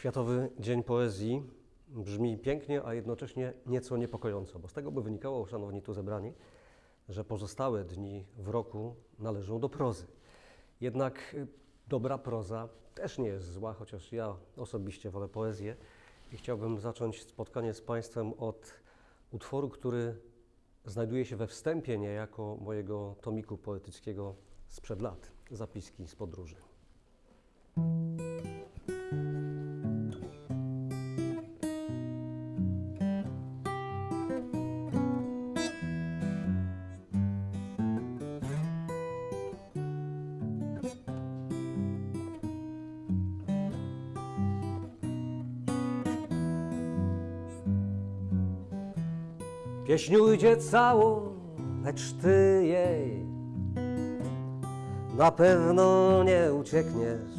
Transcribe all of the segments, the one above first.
Światowy Dzień Poezji brzmi pięknie, a jednocześnie nieco niepokojąco, bo z tego by wynikało, szanowni tu zebrani, że pozostałe dni w roku należą do prozy. Jednak y, dobra proza też nie jest zła, chociaż ja osobiście wolę poezję i chciałbym zacząć spotkanie z Państwem od utworu, który znajduje się we wstępie niejako mojego tomiku poetyckiego sprzed lat, zapiski z podróży. Pieśń ujdzie całą, lecz ty jej na pewno nie uciekniesz.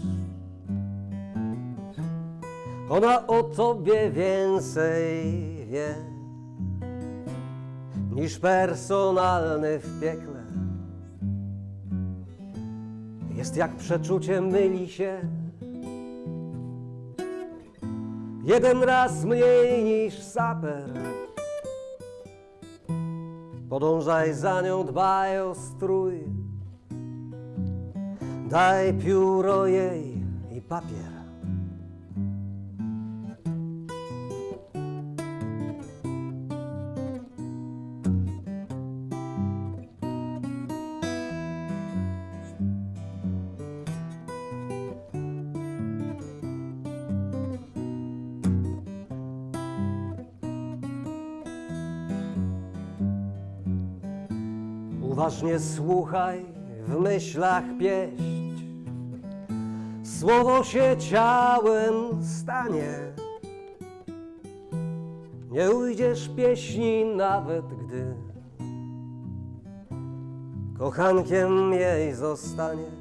Ona o tobie więcej wie niż personalny w piekle. Jest jak przeczucie myli się. Jeden raz mniej niż saper. Podążaj za nią, dbaj o strój. Daj pióro jej i papier. Uważnie słuchaj, w myślach pieść. Słowo się ciałem stanie. Nie ujdziesz pieśni nawet gdy kochankiem jej zostaniesz.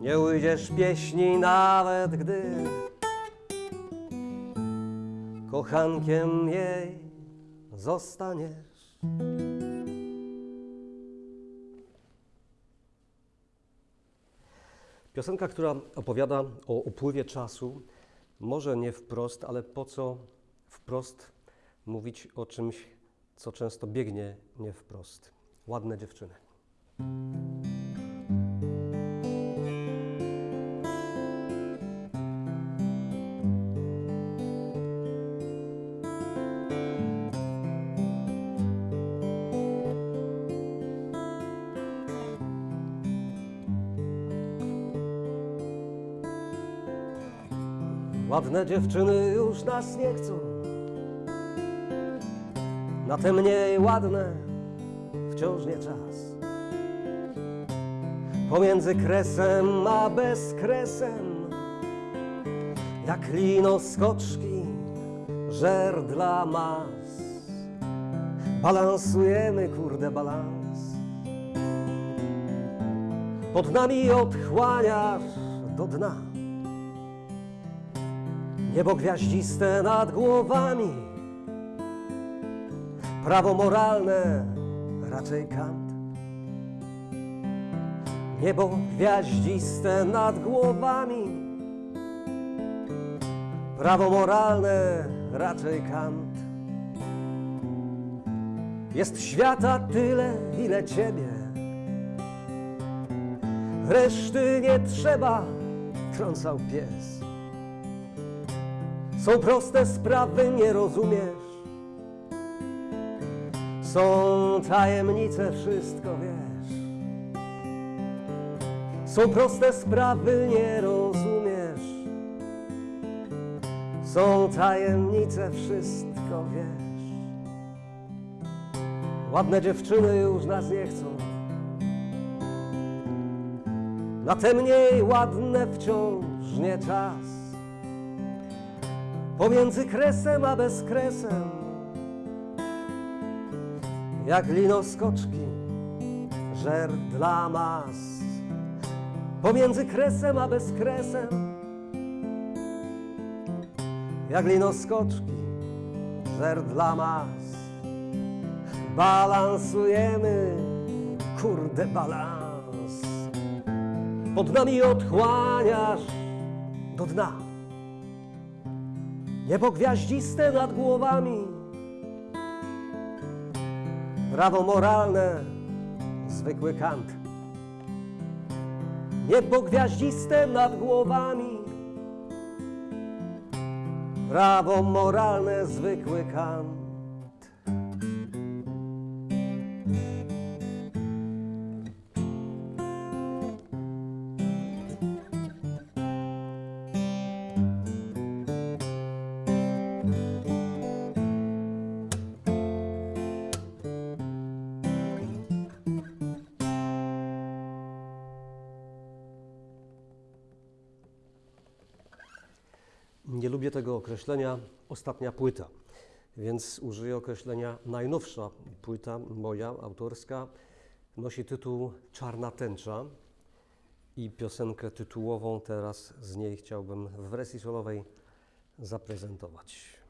Nie ujdziesz pieśni nawet gdy kochankiem jej zostaniesz. Piosenka, która opowiada o upływie czasu, może nie wprost, ale po co wprost mówić o czymś, co często biegnie nie wprost. Ładne dziewczyny. Ładne dziewczyny już nas nie chcą. Na te mniej ładne wciąż nie czas. Pomiędzy kresem a bezkresem, jak lino skoczki, żer dla mas. Balansujemy, kurde, balans. Pod nami odchłaniasz do dna. Niebo gwiaździste nad głowami, prawo moralne raczej kant. Niebo gwiaździste nad głowami, prawo moralne raczej kant. Jest świata tyle, ile ciebie, reszty nie trzeba, trącał pies. Są proste sprawy, nie rozumiesz. Są tajemnice, wszystko wiesz. Są proste sprawy, nie rozumiesz. Są tajemnice, wszystko wiesz. Ładne dziewczyny już nas nie chcą. Na te mniej ładne wciąż nie czas. Pomiędzy kresem a bezkresem Jak lino skoczki Żer dla mas. Pomiędzy kresem a bezkresem Jak lino skoczki Żer dla mas. Balansujemy Kurde balans. Pod nami odchłaniasz do dna. Niebo gwiaździste nad głowami, prawo moralne, zwykły kant. Niebo gwiaździste nad głowami, prawo moralne, zwykły kant. Tego określenia ostatnia płyta, więc użyję określenia najnowsza płyta moja, autorska. Nosi tytuł Czarna tęcza i piosenkę tytułową teraz z niej chciałbym w wersji solowej zaprezentować.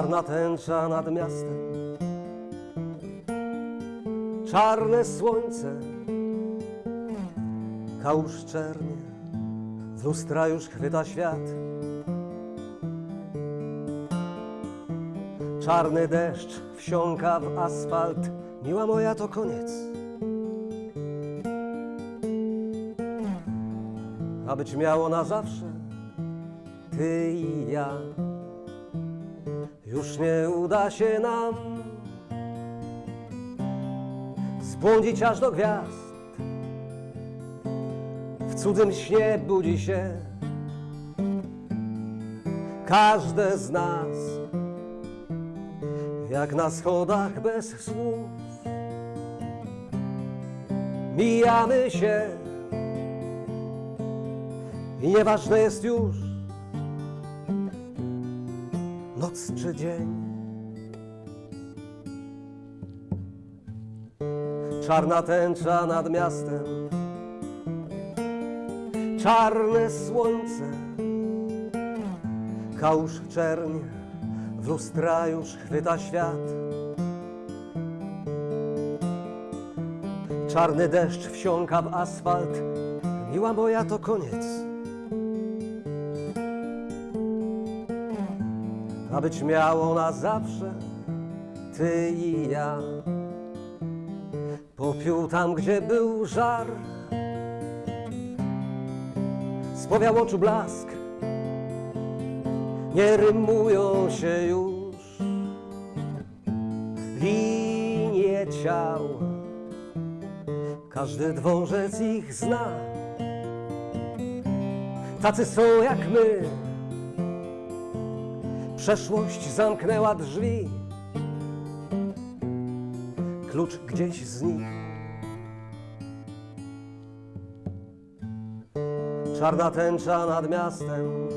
Czarna tęcza nad miastem, czarne słońce, kałuż czernie, z lustra już chwyta świat. Czarny deszcz wsiąka w asfalt, miła moja to koniec. A być miało na zawsze, ty i ja już nie uda się nam zbłądzić aż do gwiazd. W cudzym śnie budzi się każde z nas, jak na schodach bez słów. Mijamy się i nieważne jest już, noc czy dzień. Czarna tęcza nad miastem, czarne słońce, kałuż czernie, w lustra już chwyta świat. Czarny deszcz wsiąka w asfalt, miła moja to koniec. Być miało na zawsze ty i ja. Popiół tam, gdzie był żar, spowiał oczu blask, nie rymują się już linie ciał. Każdy dworzec ich zna, tacy są jak my. Przeszłość zamknęła drzwi, klucz gdzieś z nich. Czarna tęcza nad miastem,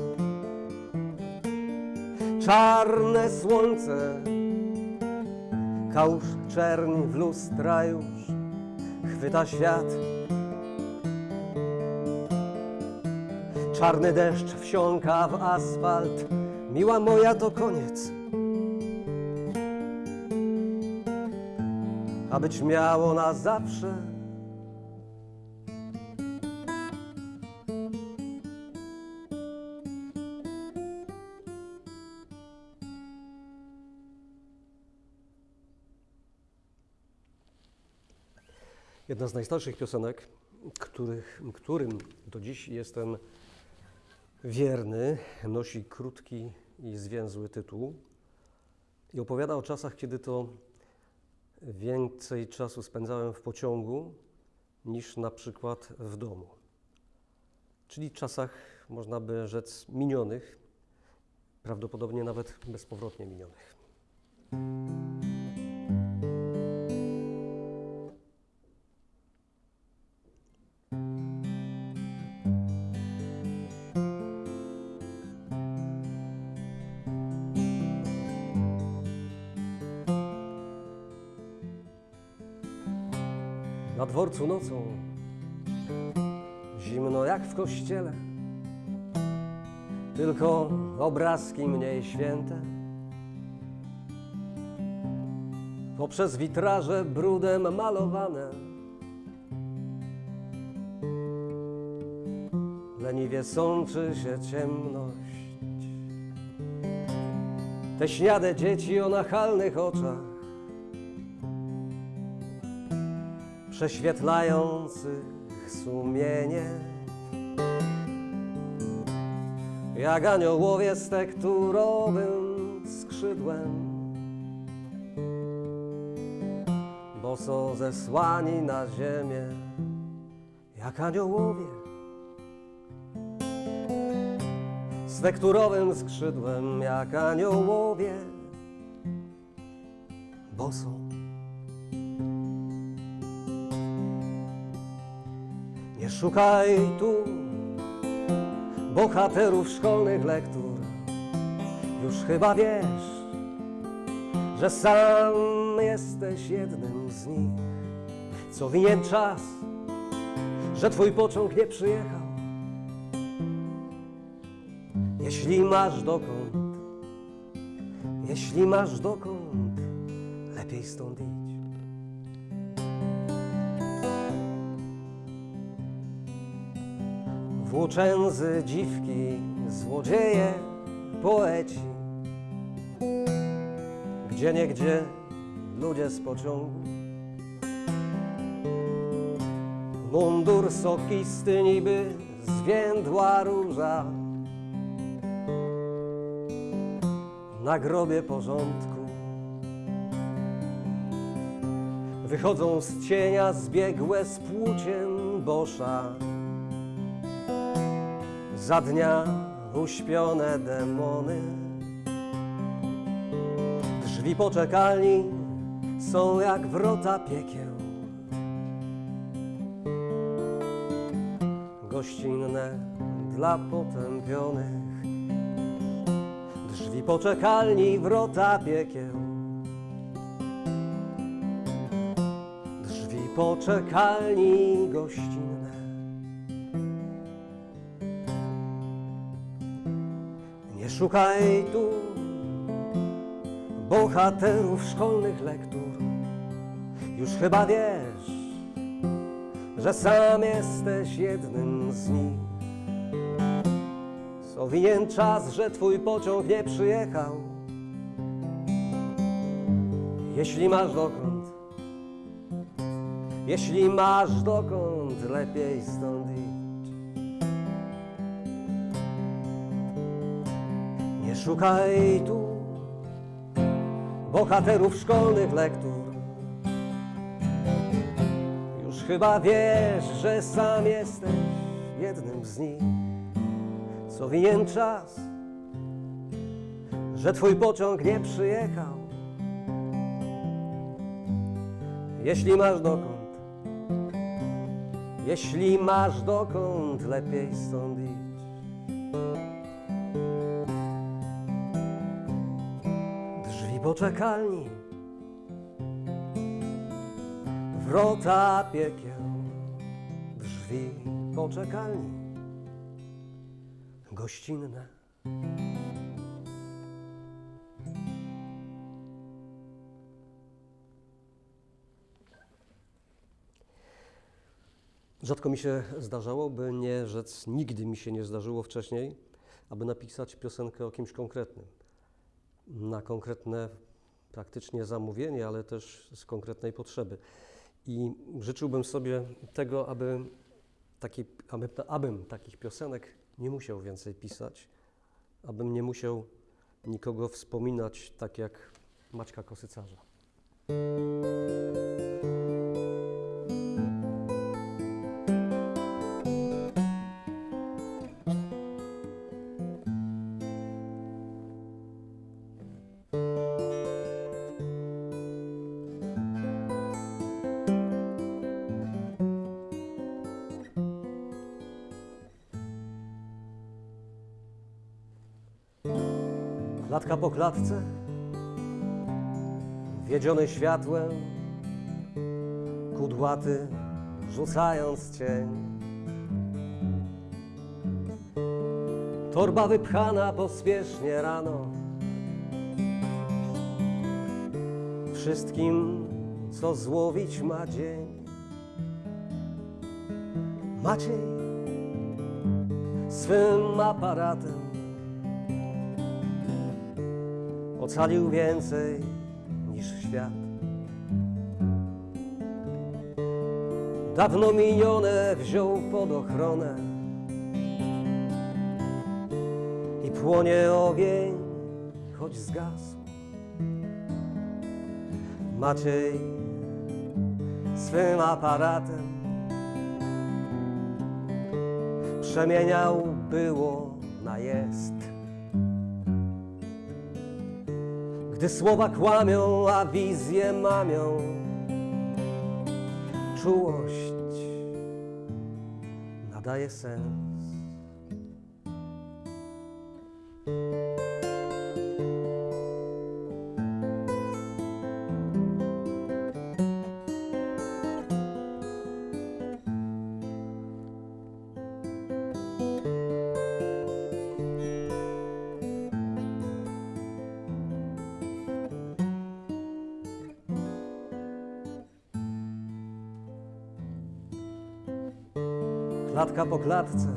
czarne słońce, kałuż czerni w lustra już. Chwyta świat. Czarny deszcz wsiąka w asfalt, Miła moja to koniec. A być miało na zawsze. Jedna z najstarszych piosenek, których, którym do dziś jestem wierny, nosi krótki i zwięzły tytuł i opowiada o czasach, kiedy to więcej czasu spędzałem w pociągu niż na przykład w domu. Czyli czasach, można by rzec, minionych, prawdopodobnie nawet bezpowrotnie minionych. Na dworcu nocą zimno jak w kościele, tylko obrazki mniej święte. Poprzez witraże brudem malowane, leniwie sączy się ciemność. Te śniade dzieci o nachalnych oczach, prześwietlających sumienie. Jak aniołowie z tekturowym skrzydłem, bo są zesłani na ziemię, jak aniołowie. Z tekturowym skrzydłem, jak aniołowie, bo są. Nie szukaj tu bohaterów szkolnych lektur. Już chyba wiesz, że sam jesteś jednym z nich. Co winien czas, że twój pociąg nie przyjechał. Jeśli masz dokąd, jeśli masz dokąd, lepiej stąd idź. Włóczędzy, dziwki, złodzieje, poeci. Gdzie niegdzie ludzie z pociągu. Mundur sokisty niby zwiędła róża. Na grobie porządku. Wychodzą z cienia zbiegłe z płócien bosza za dnia uśpione demony. Drzwi poczekalni są jak wrota piekieł. Gościnne dla potępionych. Drzwi poczekalni, wrota piekieł. Drzwi poczekalni gościnne. Szukaj tu bohaterów szkolnych lektur. Już chyba wiesz, że sam jesteś jednym z nich. Co winien czas, że twój pociąg nie przyjechał. Jeśli masz dokąd, jeśli masz dokąd, lepiej stąd Szukaj tu bohaterów szkolnych lektur. Już chyba wiesz, że sam jesteś jednym z nich. Co winien czas, że twój pociąg nie przyjechał. Jeśli masz dokąd, jeśli masz dokąd, lepiej stąd poczekalni, wrota piekieł, drzwi poczekalni, gościnne. Rzadko mi się zdarzało, by nie rzec, nigdy mi się nie zdarzyło wcześniej, aby napisać piosenkę o kimś konkretnym. Na konkretne praktycznie zamówienie, ale też z konkretnej potrzeby. I życzyłbym sobie tego, aby, taki, aby, abym takich piosenek nie musiał więcej pisać, abym nie musiał nikogo wspominać tak jak Maćka Kosycarza. Klatka po klatce, wiedziony światłem, kudłaty rzucając cień. Torba wypchana pospiesznie rano. Wszystkim, co złowić ma dzień. Maciej swym aparatem ocalił więcej niż świat. Dawno minione wziął pod ochronę i płonie ogień, choć zgasł. Maciej swym aparatem przemieniał było na jest. Gdy słowa kłamią, a wizje mamią, czułość nadaje sens. Klatka po klatce,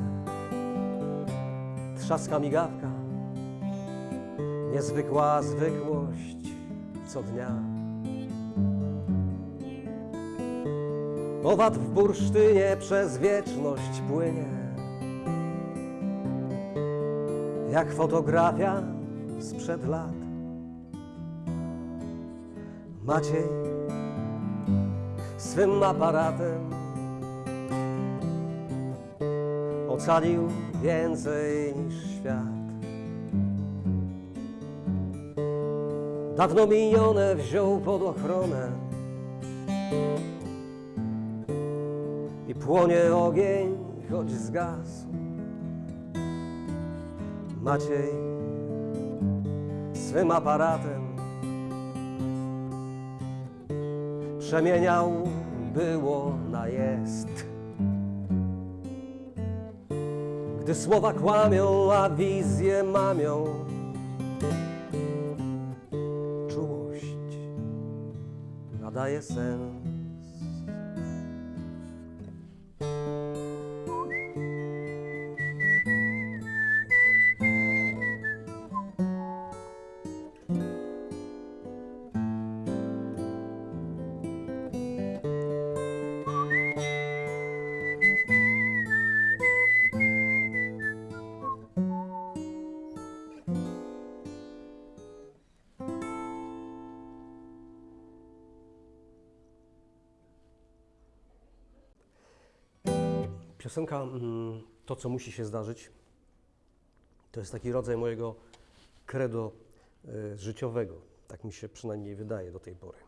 trzaska migawka, niezwykła zwykłość co dnia. Owad w bursztynie przez wieczność płynie, jak fotografia sprzed lat. Maciej swym aparatem ocalił więcej niż świat. Dawno minione wziął pod ochronę i płonie ogień, choć zgasł. Maciej swym aparatem przemieniał było na jest. Gdy słowa kłamią, a wizje mamią, czułość nadaje sens. Mm, To, co musi się zdarzyć, to jest taki rodzaj mojego credo y, życiowego. Tak mi się przynajmniej wydaje do tej pory.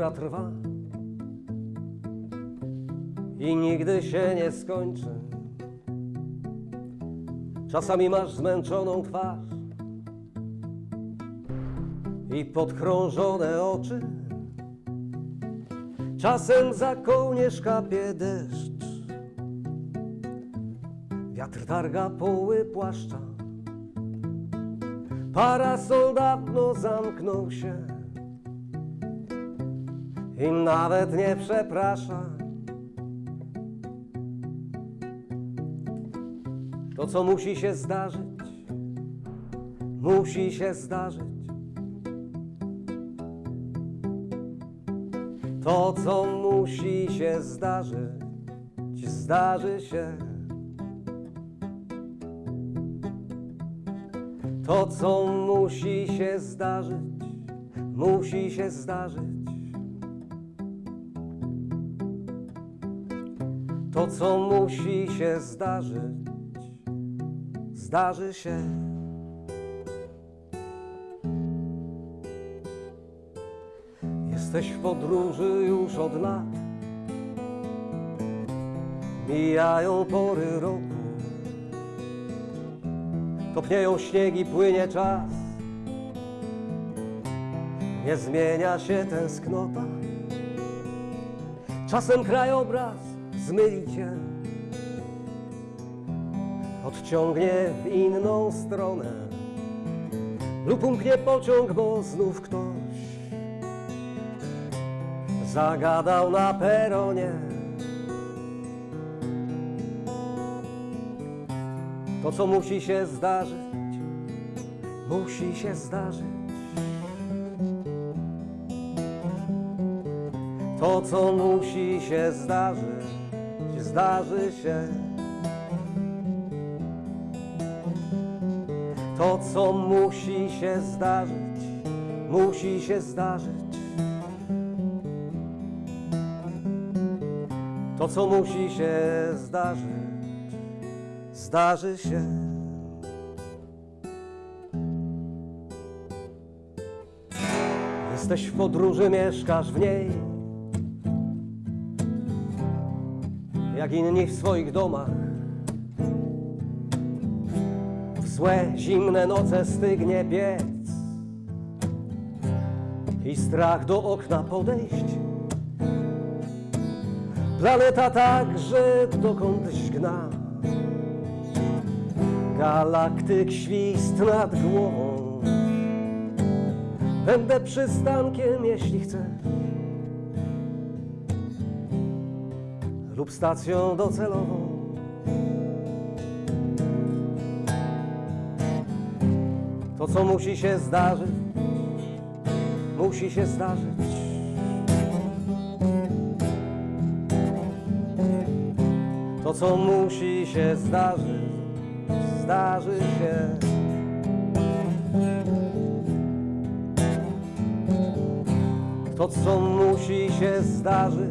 Która trwa i nigdy się nie skończy. Czasami masz zmęczoną twarz i podkrążone oczy. Czasem za kołnierz kapie deszcz. Wiatr targa poły płaszcza. Parasol dawno zamknął się i nawet nie przeprasza. To, co musi się zdarzyć, musi się zdarzyć. To, co musi się zdarzyć, zdarzy się. To, co musi się zdarzyć, musi się zdarzyć. To, co musi się zdarzyć, zdarzy się. Jesteś w podróży już od lat. Mijają pory roku. Topnieją śniegi, płynie czas. Nie zmienia się tęsknota. Czasem krajobraz zmyli cię. Odciągnie w inną stronę. Lub umknie pociąg, bo znów ktoś zagadał na peronie. To, co musi się zdarzyć, musi się zdarzyć. To, co musi się zdarzyć, zdarzy się. To, co musi się zdarzyć, musi się zdarzyć. To, co musi się zdarzyć, zdarzy się. Jesteś w podróży, mieszkasz w niej. Jak inni w swoich domach. W złe, zimne noce stygnie piec. I strach do okna podejść. Planeta także dokądś gna. Galaktyk świst nad głową. Będę przystankiem, jeśli chcesz. Lub stacją docelową. To, co musi się zdarzyć, musi się zdarzyć. To, co musi się zdarzyć, zdarzy się. To, co musi się zdarzyć,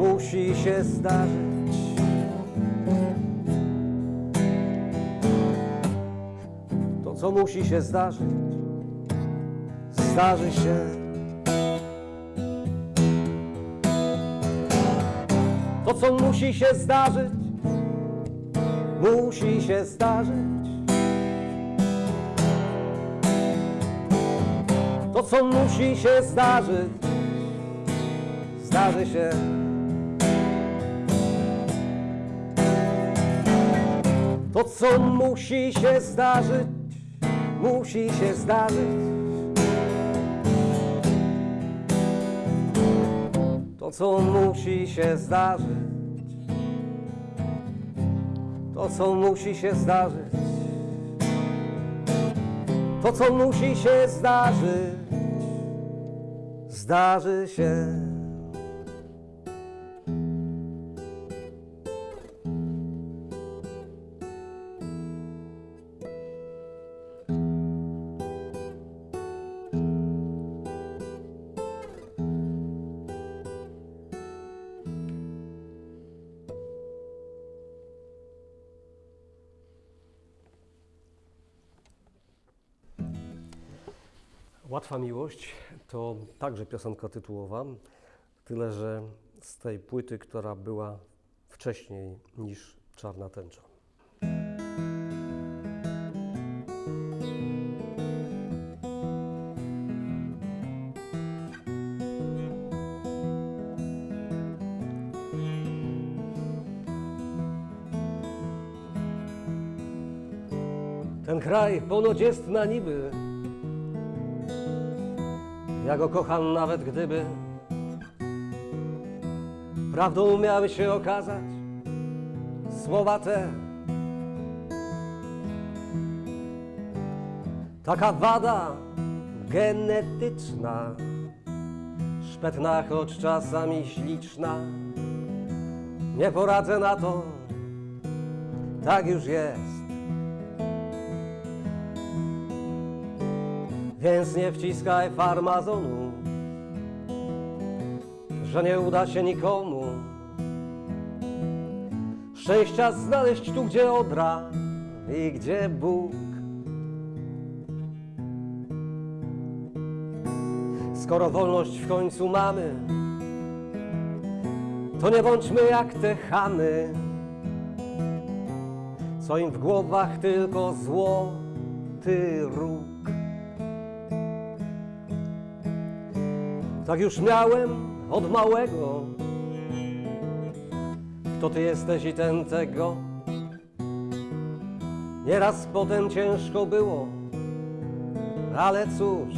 musi się zdarzyć. To, co musi się zdarzyć, zdarzy się. To, co musi się zdarzyć, musi się zdarzyć. To, co musi się zdarzyć, zdarzy się. To, co musi się zdarzyć, musi się zdarzyć. To, co musi się zdarzyć, to, co musi się zdarzyć, to, co musi się zdarzyć, zdarzy się. Łatwa miłość to także piosenka tytułowa, tyle że z tej płyty, która była wcześniej niż Czarna Tęcza. Ten kraj ponoć jest na niby, ja go kocham nawet gdyby Prawdą miały się okazać Słowa te. Taka wada genetyczna Szpetna, choć czasami śliczna. Nie poradzę na to. Tak już jest Więc nie wciskaj farmazonu, że nie uda się nikomu szczęścia znaleźć tu, gdzie Odra i gdzie Bóg. Skoro wolność w końcu mamy, to nie bądźmy jak te chamy, co im w głowach tylko złoty róg. Tak już miałem od małego, kto ty jesteś i ten tego. Nieraz potem ciężko było, ale cóż.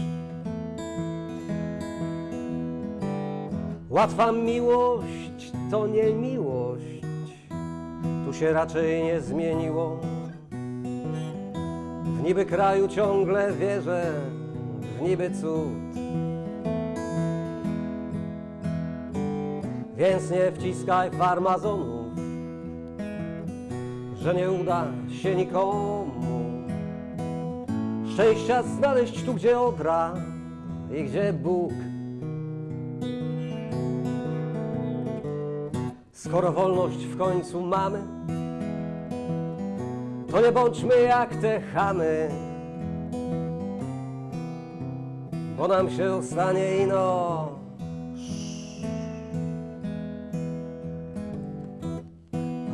Łatwa miłość to nie miłość, tu się raczej nie zmieniło. W niby kraju ciągle wierzę, w niby cud. Więc nie wciskaj farmazonów, że nie uda się nikomu szczęścia znaleźć tu, gdzie odra i gdzie Bóg. Skoro wolność w końcu mamy, to nie bądźmy jak te chamy, bo nam się stanie ino.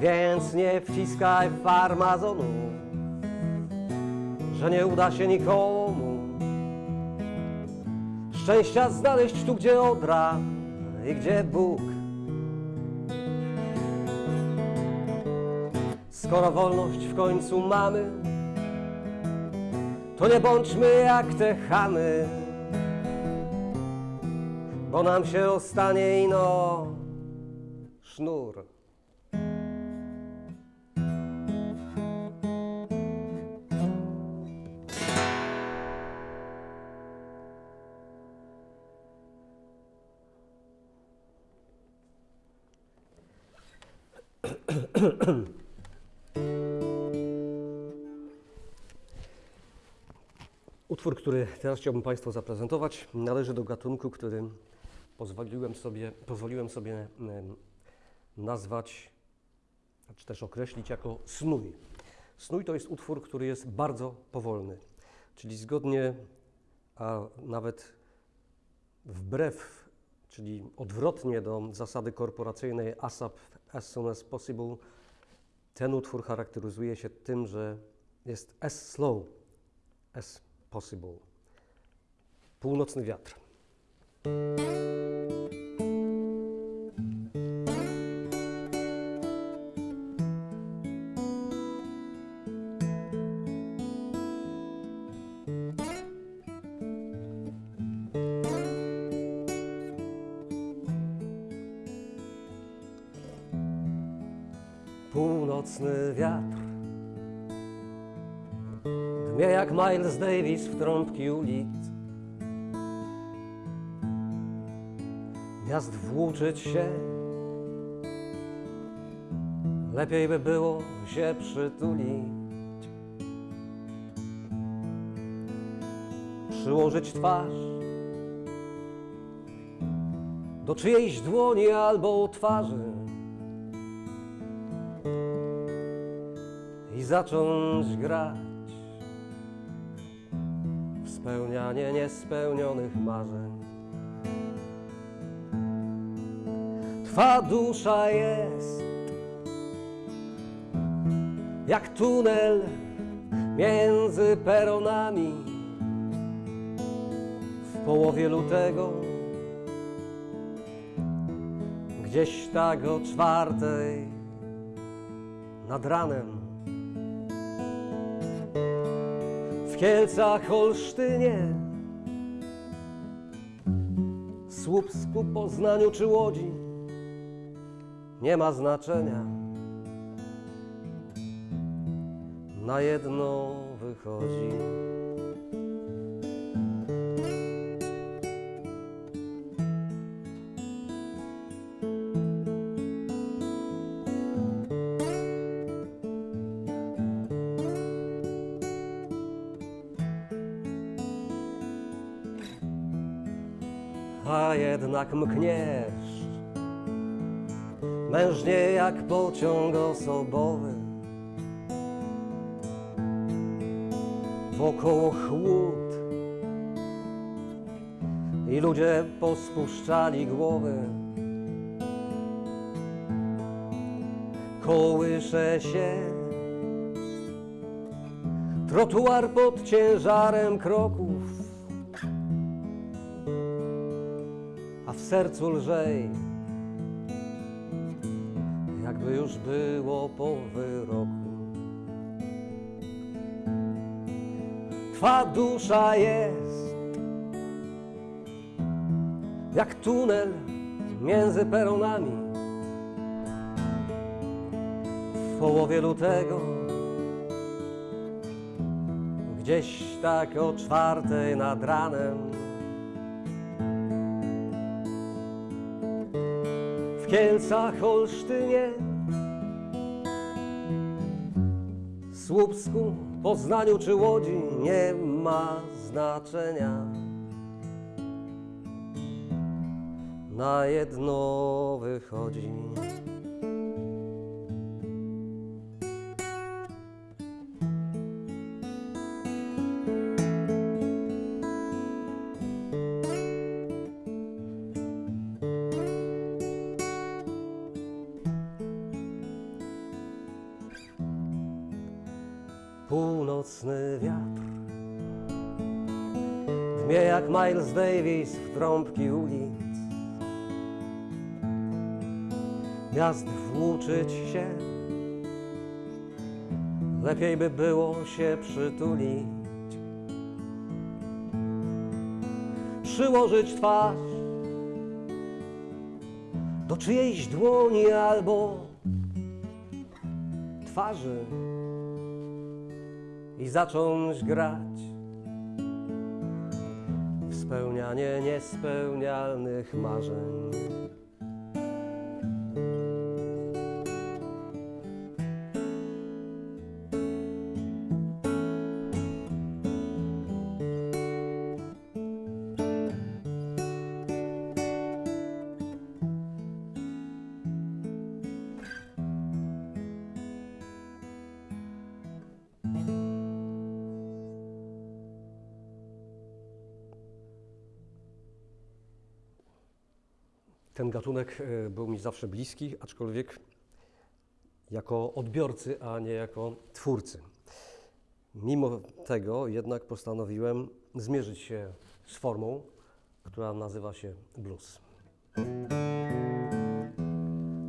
Więc nie wciskaj farmazonu, że nie uda się nikomu szczęścia znaleźć tu, gdzie odra i gdzie Bóg. Skoro wolność w końcu mamy, to nie bądźmy jak te chamy, bo nam się ostanie ino sznur. Utwór, który teraz chciałbym Państwu zaprezentować, należy do gatunku, który pozwoliłem sobie, pozwoliłem sobie nazwać, czy też określić jako snój. Snój to jest utwór, który jest bardzo powolny, czyli zgodnie, a nawet wbrew, czyli odwrotnie do zasady korporacyjnej ASAP, as soon as possible, ten utwór charakteryzuje się tym, że jest as slow as possible. Północny wiatr. Miles Davis w trąbki ulic. Miast włóczyć się, lepiej by było się przytulić. Przyłożyć twarz do czyjejś dłoni albo twarzy i zacząć grać spełnianie niespełnionych marzeń. Twa dusza jest jak tunel między peronami w połowie lutego, gdzieś tak o czwartej nad ranem. Kielcach, Holsztynie, Słupsku, Poznaniu czy Łodzi nie ma znaczenia. Na jedno wychodzi. Jednak mkniesz mężnie jak pociąg osobowy. Wokoło chłód i ludzie pospuszczali głowy. Kołysze się trotuar pod ciężarem kroków, sercu lżej, jakby już było po wyroku. Twa dusza jest jak tunel między peronami. W połowie lutego, gdzieś tak o czwartej nad ranem, Kielcach, Olsztynie, Słupsku, Poznaniu czy Łodzi nie ma znaczenia. Na jedno wychodzi. Miles Davis w trąbki ulic. Miast włóczyć się, lepiej by było się przytulić. Przyłożyć twarz do czyjejś dłoni albo twarzy i zacząć grać niespełnialnych marzeń. Ten gatunek e, był mi zawsze bliski, aczkolwiek jako odbiorcy, a nie jako twórcy. Mimo tego jednak postanowiłem zmierzyć się z formą, która nazywa się blues.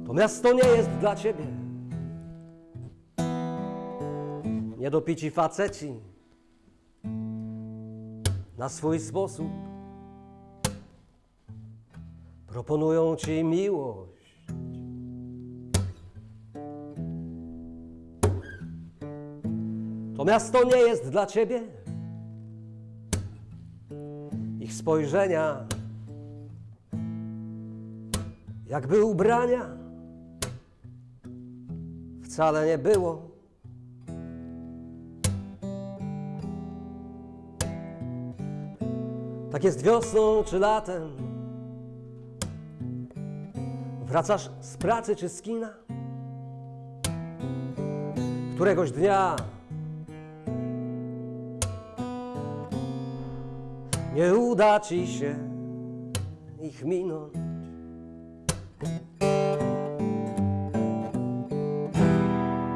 To miasto nie jest dla ciebie. Niedopici faceci na swój sposób proponują ci miłość. To miasto nie jest dla ciebie. Ich spojrzenia, jakby ubrania, wcale nie było. Tak jest wiosną czy latem. Wracasz z pracy czy z kina? Któregoś dnia nie uda ci się ich minąć.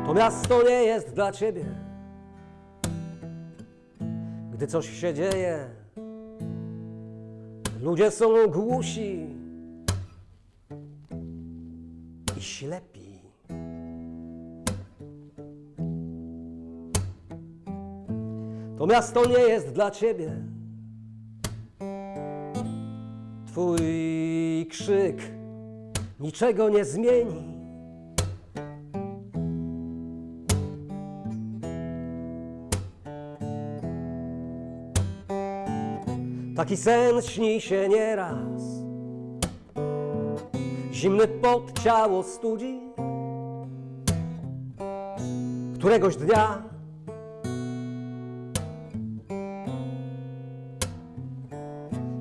To miasto nie jest dla ciebie. Gdy coś się dzieje, ludzie są głusi ślepi. To miasto nie jest dla ciebie. Twój krzyk niczego nie zmieni. Taki sen śni się nieraz. Zimny pot ciało studzi. Któregoś dnia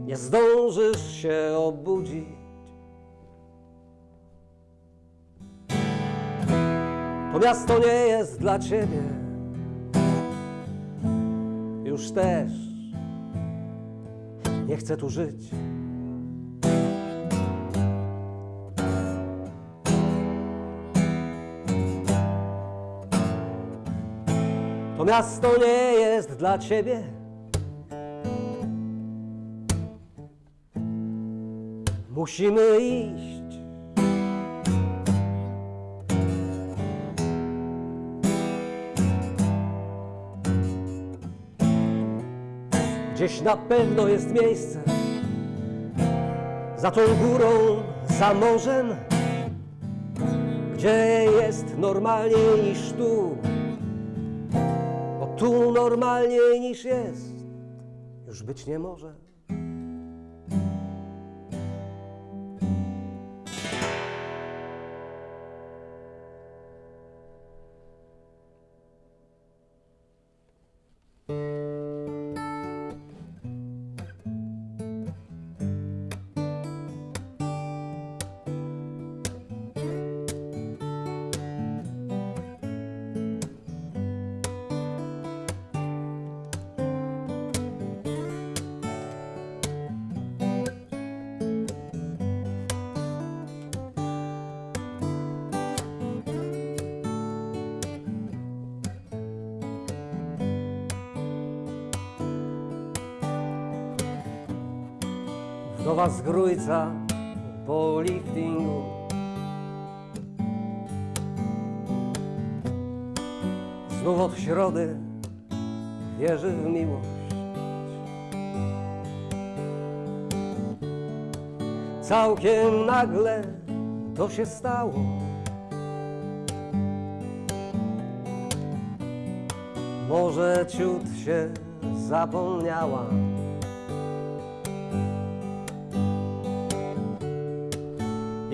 nie zdążysz się obudzić. To miasto nie jest dla ciebie. Już też nie chcę tu żyć. To miasto nie jest dla ciebie. Musimy iść. Gdzieś na pewno jest miejsce za tą górą, za morzem, gdzie jest normalniej niż tu. Tu normalniej niż jest, już być nie może. Wdowa z po liftingu. Znów od środy wierzy w miłość. Całkiem nagle to się stało. Może ciut się zapomniała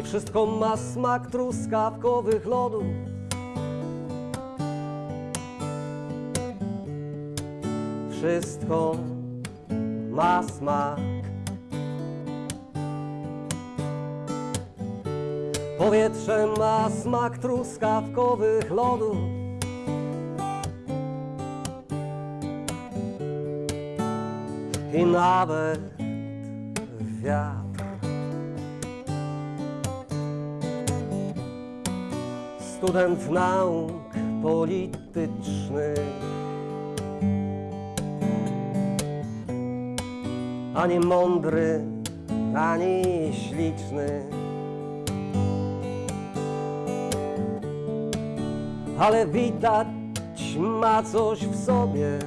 I wszystko ma smak truskawkowych lodów. Wszystko ma smak. Powietrze ma smak truskawkowych lodów. I nawet wiatr. Student nauk politycznych. Ani mądry, ani śliczny. Ale widać ma coś w sobie.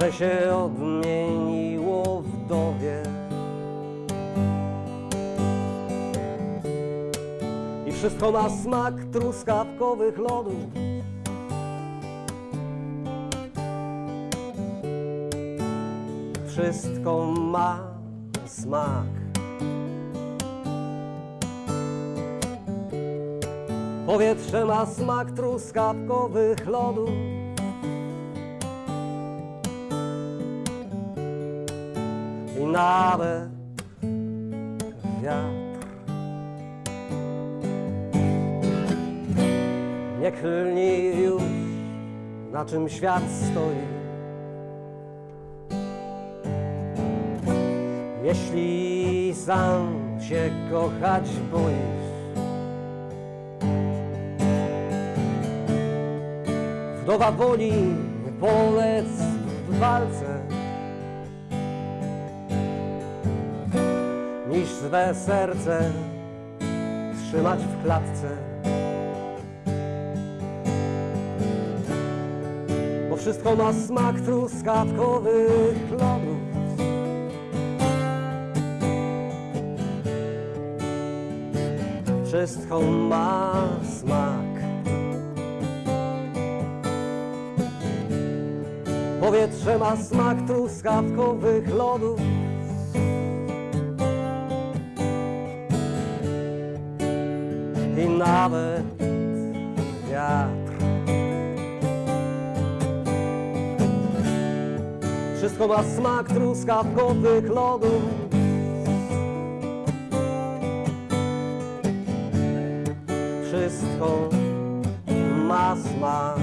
Że się odmieniło wszystko ma smak truskawkowych lodów. Wszystko ma smak. Powietrze ma smak truskawkowych lodów. I nawet Nie klnij już, na czym świat stoi. Jeśli sam się kochać boisz, wdowa woli polec w walce, niż swe serce trzymać w klatce. Wszystko ma smak truskawkowych lodów. Wszystko ma smak. Powietrze ma smak truskawkowych lodów. I nawet Wszystko ma smak truskawkowych lodów Wszystko ma smak.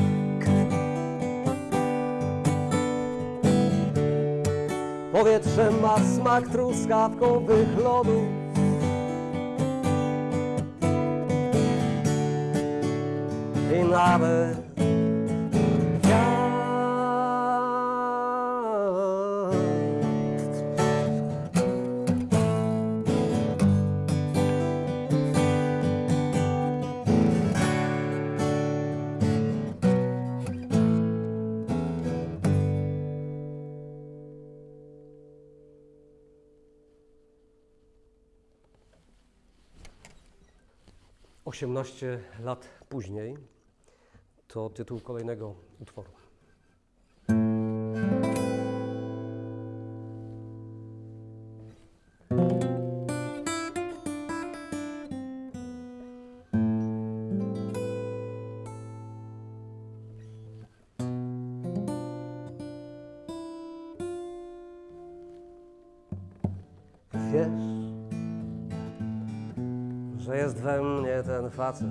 Powietrze ma smak truskawkowych lodów I nawet 18 lat później to tytuł kolejnego utworu. Wiesz, że jest we mnie ten facet,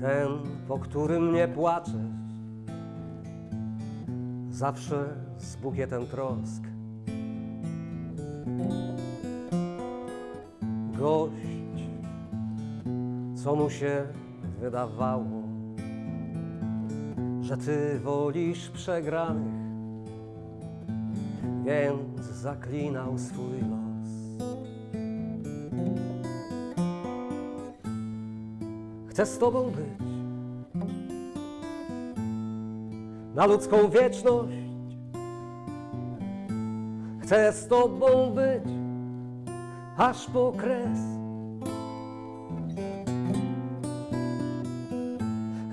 ten, po którym nie płaczesz, zawsze z bukietem trosk. Gość, co mu się wydawało, że ty wolisz przegranych, więc zaklinał swój los. Chcę z Tobą być na ludzką wieczność. Chcę z Tobą być aż po kres.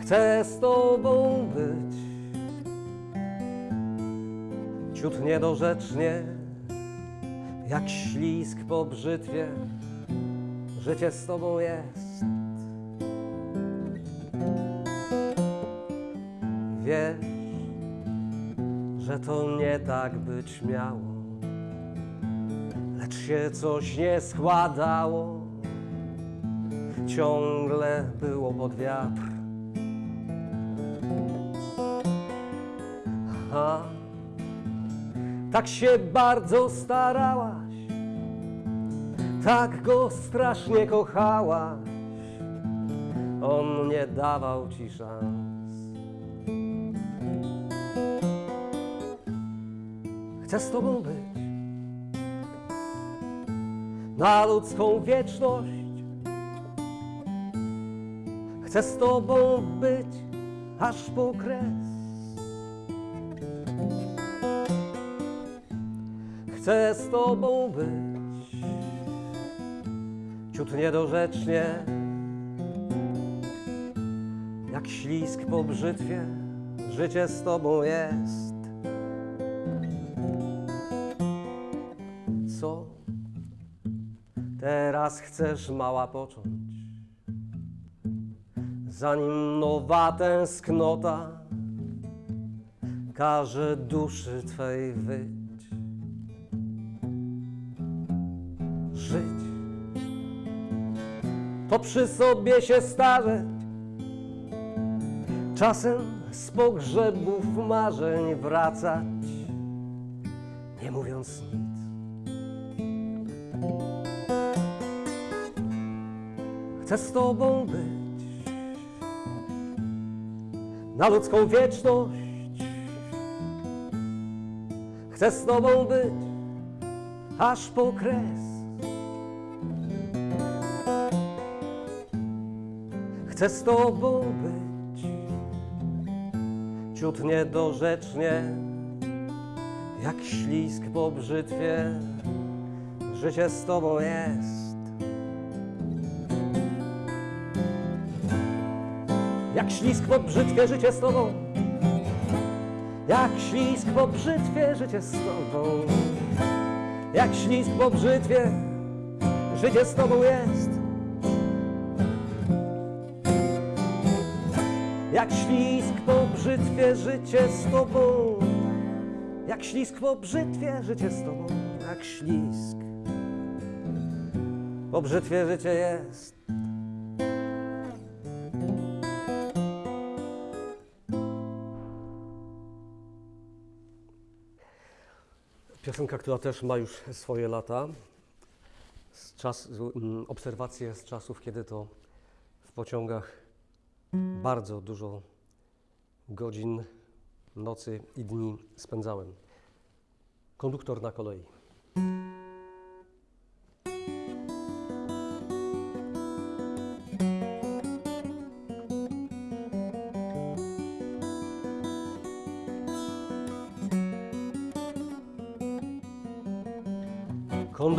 Chcę z Tobą być ciut niedorzecznie, jak ślisk po brzytwie. Życie z Tobą jest. To nie tak być miało, lecz się coś nie składało. Ciągle było pod wiatr. A tak się bardzo starałaś, tak go strasznie kochałaś. On nie dawał ci szans. Chcę z Tobą być na ludzką wieczność. Chcę z Tobą być aż po kres. Chcę z Tobą być ciut niedorzecznie, jak ślisk po brzytwie. Życie z Tobą jest. Chcesz, mała, począć? Zanim nowa tęsknota każe duszy Twej wyć. Żyć to przy sobie się starzeć, czasem z pogrzebów marzeń wracać, Chcę z Tobą być na ludzką wieczność. Chcę z Tobą być aż po kres. Chcę z Tobą być ciut niedorzecznie, jak ślisk po brzytwie. Życie z Tobą jest. Ślisk po brzytwie, życie z Tobą. Jak ślisk po brzytwie, życie z Tobą. Jak ślisk po brzytwie, życie z Tobą jest. Jak ślisk po brzytwie, życie z Tobą Jak ślisk po brzytwie, życie z tobą jak ślisk. Po brzytwie życie jest. Piosenka, która też ma już swoje lata. Z czas, mm, obserwacje z czasów, kiedy to w pociągach bardzo dużo godzin, nocy i dni spędzałem. Konduktor na kolei.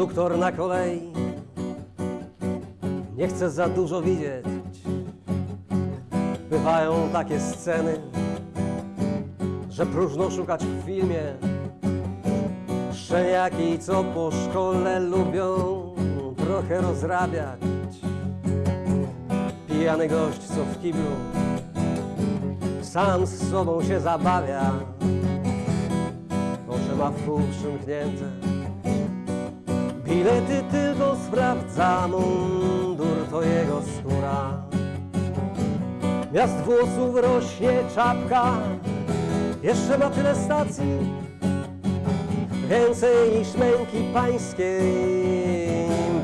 Konduktor na kolei nie chce za dużo widzieć. Bywają takie sceny, że próżno szukać w filmie. Szczeniaki, co po szkole lubią trochę rozrabiać. Pijany gość, co w kiblu sam z sobą się zabawia. Oczy ma w pół przymknięte. Bilety tylko sprawdza, mundur to jego skóra. Miast włosów rośnie czapka, jeszcze ma tyle stacji, więcej niż męki pańskiej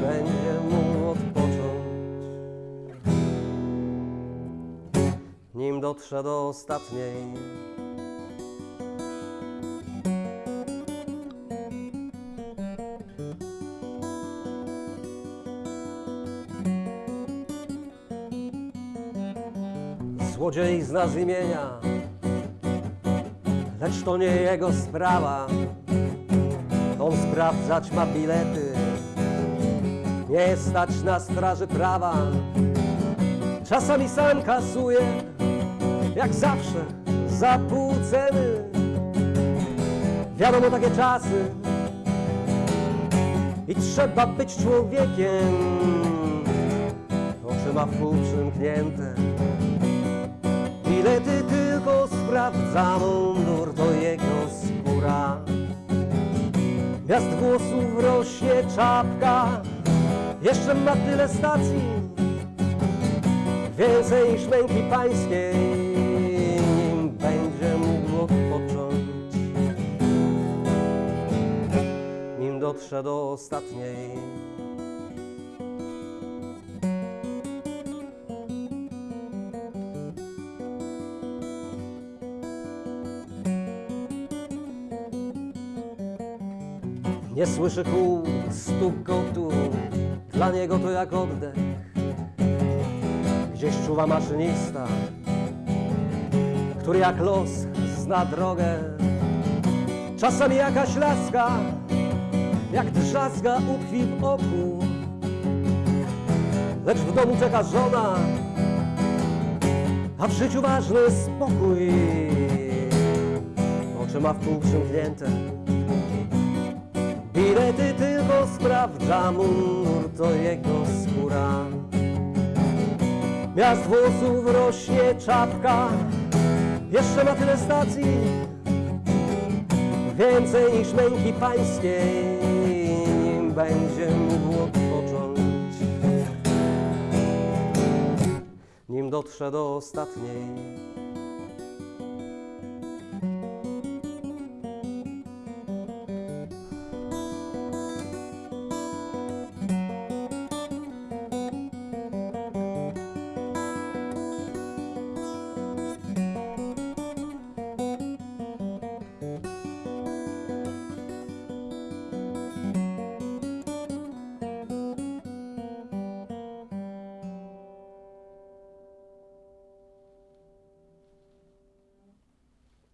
będzie mu odpocząć. Nim dotrze do ostatniej Złodziej zna z imienia, lecz to nie jego sprawa. On sprawdzać ma bilety, nie stać na straży prawa. Czasami sam kasuje, jak zawsze, za pół ceny. Wiadomo takie czasy i trzeba być człowiekiem. Oczy ma w pół przymknięte. Bilety tylko sprawdza mundur, to jego skóra. Miast włosów rośnie czapka, jeszcze ma tyle stacji, więcej niż męki pańskiej, nim będzie mógł odpocząć. Nim dotrze do ostatniej. Nie słyszy kół, stuk kotu, dla niego to jak oddech. Gdzieś czuwa maszynista, który jak los zna drogę. Czasami jakaś laska, jak drzazga utkwi w oku. Lecz w domu czeka żona, a w życiu ważny spokój. Oczy ma w pół przymknięte. Bilety tylko sprawdza mundur, to jego skóra. Miast włosów rośnie czapka, jeszcze ma tyle stacji, więcej niż męki pańskiej, nim będzie mógł odpocząć. Nim dotrze do ostatniej.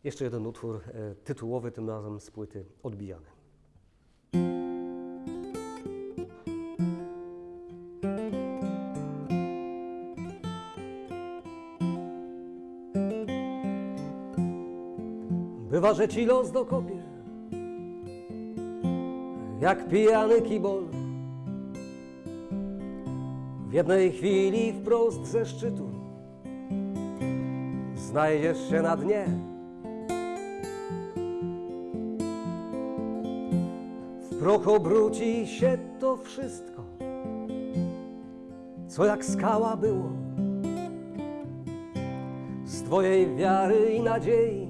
Jeszcze jeden utwór e, tytułowy, tym razem z płyty Odbijany. Bywa, że ci los dokopie, jak pijany kibol. W jednej chwili wprost ze szczytu znajdziesz się na dnie. Proch obróci się to wszystko, co jak skała było. Z Twojej wiary i nadziei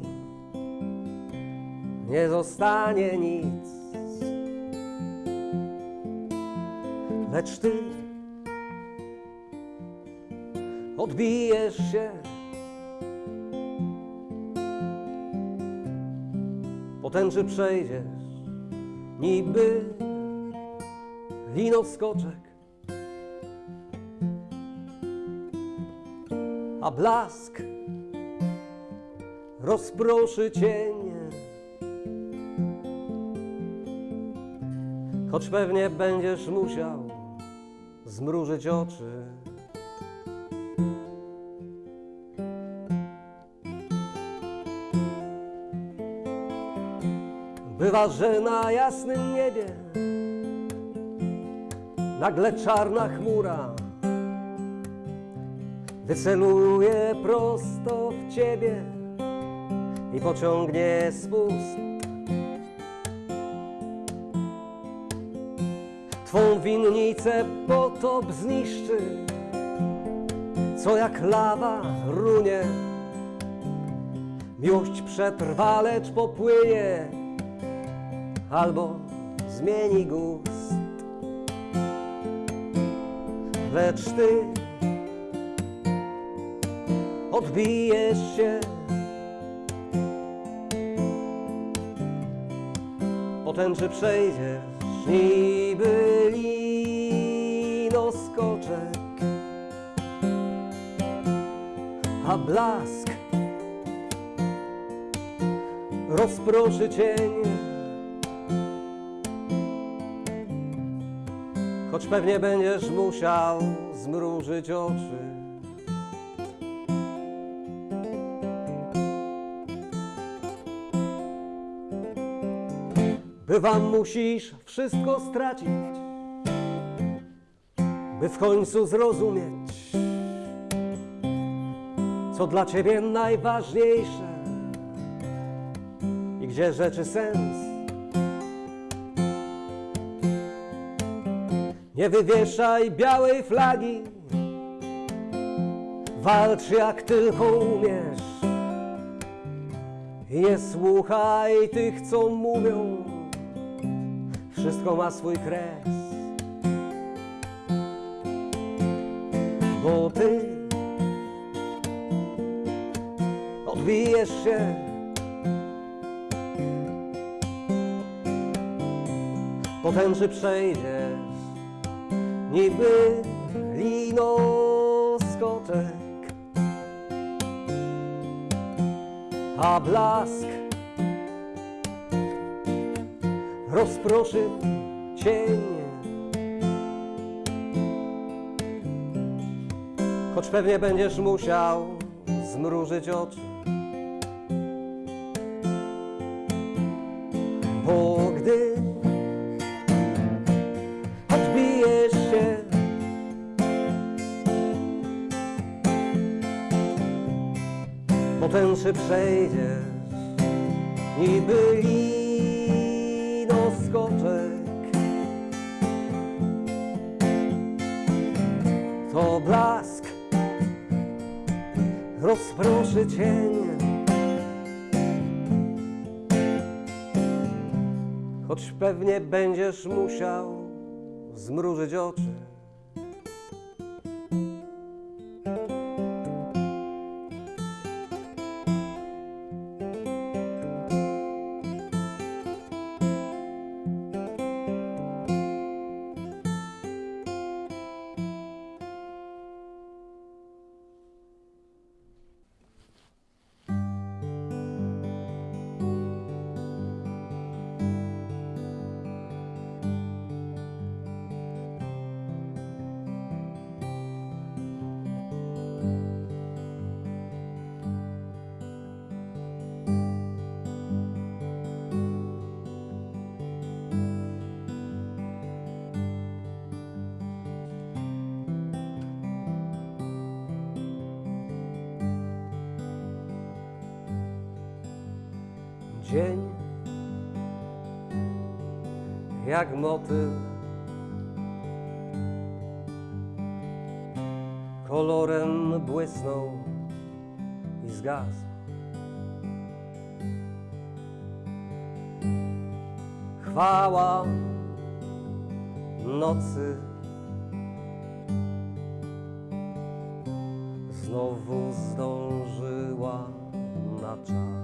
nie zostanie nic, lecz Ty odbijesz się. Potęży przejdziesz, niby linoskoczek, a blask rozproszy cienie. Choć pewnie będziesz musiał zmrużyć oczy. Bywa, że na jasnym niebie nagle czarna chmura wyceluje prosto w ciebie i pociągnie spust. Twą winnicę potop zniszczy, co jak lawa runie. Miłość przetrwa, lecz popłynie albo zmieni gust. Lecz ty odbijesz się, potęży przejdziesz niby linoskoczek, a blask rozproszy cień. Choć pewnie będziesz musiał zmrużyć oczy. Bywa musisz wszystko stracić, by w końcu zrozumieć, co dla ciebie najważniejsze i gdzie rzeczy sens. Nie wywieszaj białej flagi, walcz jak tylko umiesz. Nie słuchaj tych, co mówią, wszystko ma swój kres. Bo ty odbijesz się. Potęży przejdziesz niby linoskoczek, a blask rozproszy cienie. Choć pewnie będziesz musiał zmrużyć oczy, Przejdziesz, niby linoskoczek. To blask rozproszy cień. Choć pewnie będziesz musiał zmrużyć oczy. Jak motyl. Kolorem błysnął i zgasł. Chwała nocy znowu zdążyła na czas.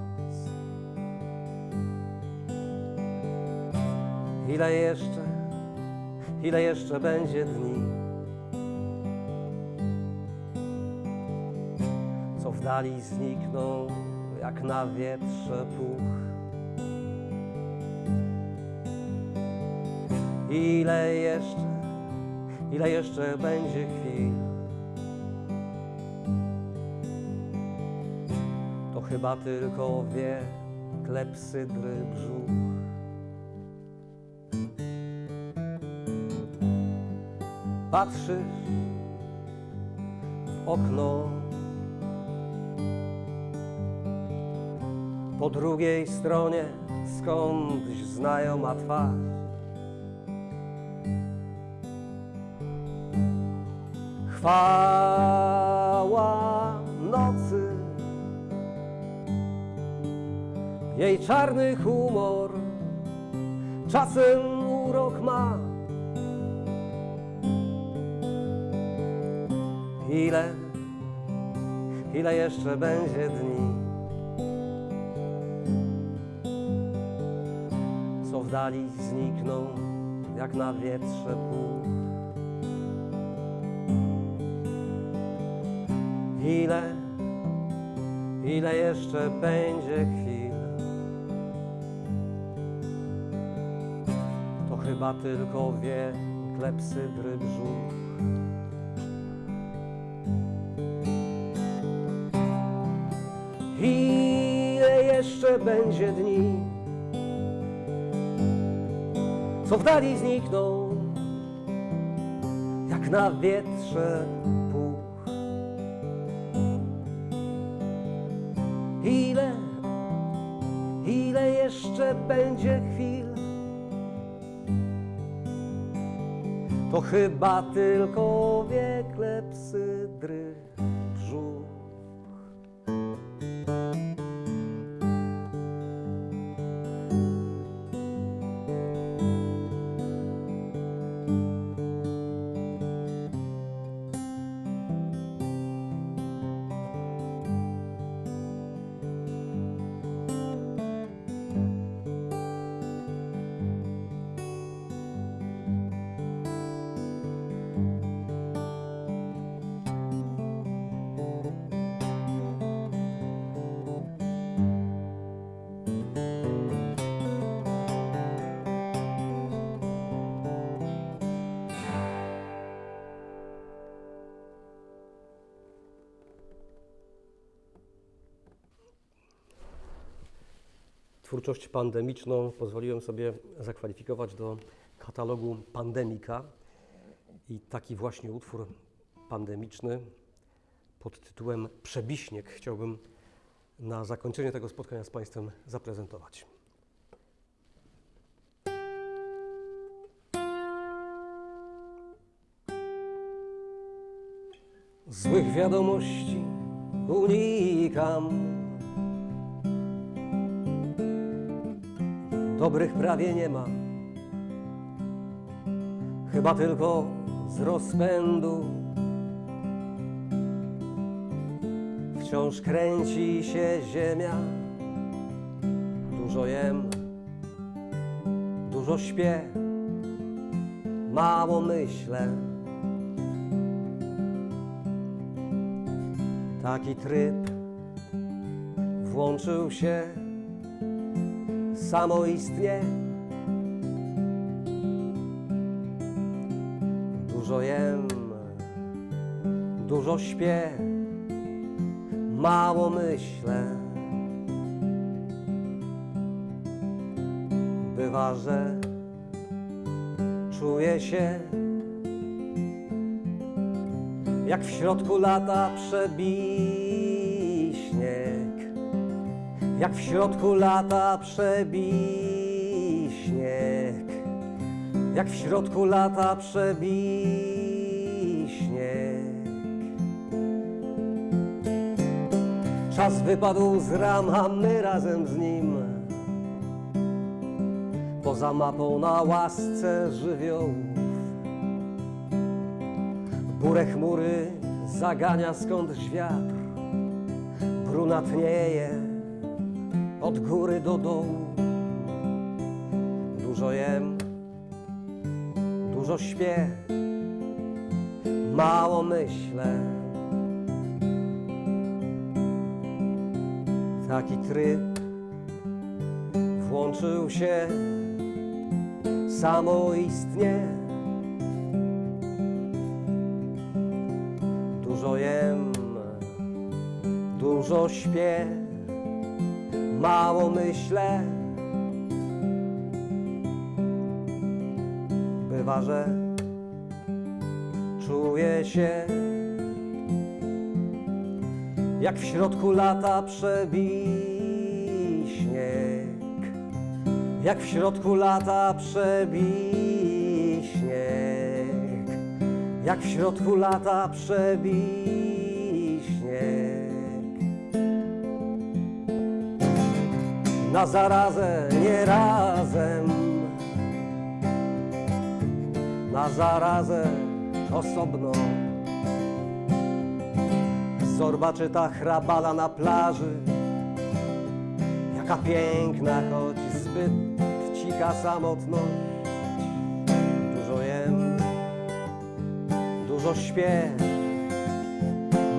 Ile jeszcze, ile jeszcze będzie dni, co w dali znikną jak na wietrze puch. Ile jeszcze, ile jeszcze będzie chwil, to chyba tylko wie klepsydry brzuch. Patrzysz w okno, po drugiej stronie skądś znajoma twarz. Chwała nocy, jej czarny humor czasem urok ma. Ile jeszcze będzie dni, co w dali znikną jak na wietrze puch. Ile, ile jeszcze będzie chwil, to chyba tylko wie klepsydry brzuch. Ile jeszcze będzie dni, co w dali znikną, jak na wietrze puch. Ile, ile jeszcze będzie chwil, to chyba tylko wie klepsydry Twórczość pandemiczną pozwoliłem sobie zakwalifikować do katalogu Pandemika i taki właśnie utwór pandemiczny pod tytułem Przebiśnieg chciałbym na zakończenie tego spotkania z Państwem zaprezentować. Złych wiadomości unikam. Dobrych prawie nie ma. Chyba tylko z rozpędu wciąż kręci się ziemia. Dużo jem, dużo śpię, mało myślę. Taki tryb włączył się samoistnie. Dużo jem, dużo śpię, mało myślę. Bywa, że czuję się jak w środku lata przebi śnieg, jak w środku lata przebi śnieg, jak w środku lata przebij śnieg. Czas wypadł z ram, a my razem z nim. Poza mapą na łasce żywiołów. Burę chmury zagania skądś wiatr. Brunatnieje od góry do dołu. Dużo jem, dużo śpię, mało myślę. Taki tryb włączył się samoistnie. Dużo jem, dużo śpię, mało myślę. Bywa, że czuję się jak w środku lata przebij śnieg, jak w środku lata przebij śnieg, jak w środku lata przebij Na zarazę nie razem, na zarazę osobno. Zorba czyta hrabala na plaży. Jaka piękna, choć zbyt cicha samotność. Dużo jem, dużo śpię.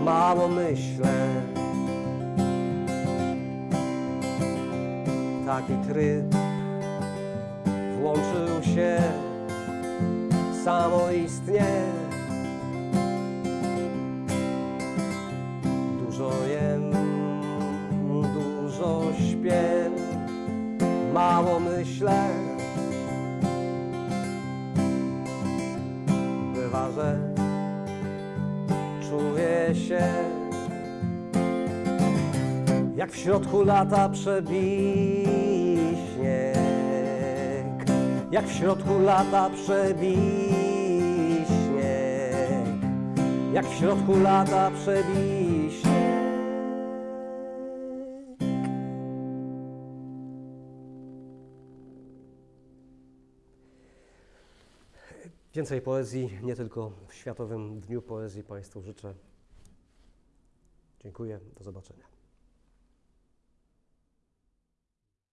Mało myślę Taki tryb włączył się samoistnie Dużo jem, dużo śpię, mało myślę. Bywa, że czuję się jak w środku lata przebij śnieg, jak w środku lata przebij śnieg, jak w środku lata przebij śnieg. Więcej poezji, nie tylko w Światowym Dniu Poezji Państwu życzę. Dziękuję, do zobaczenia.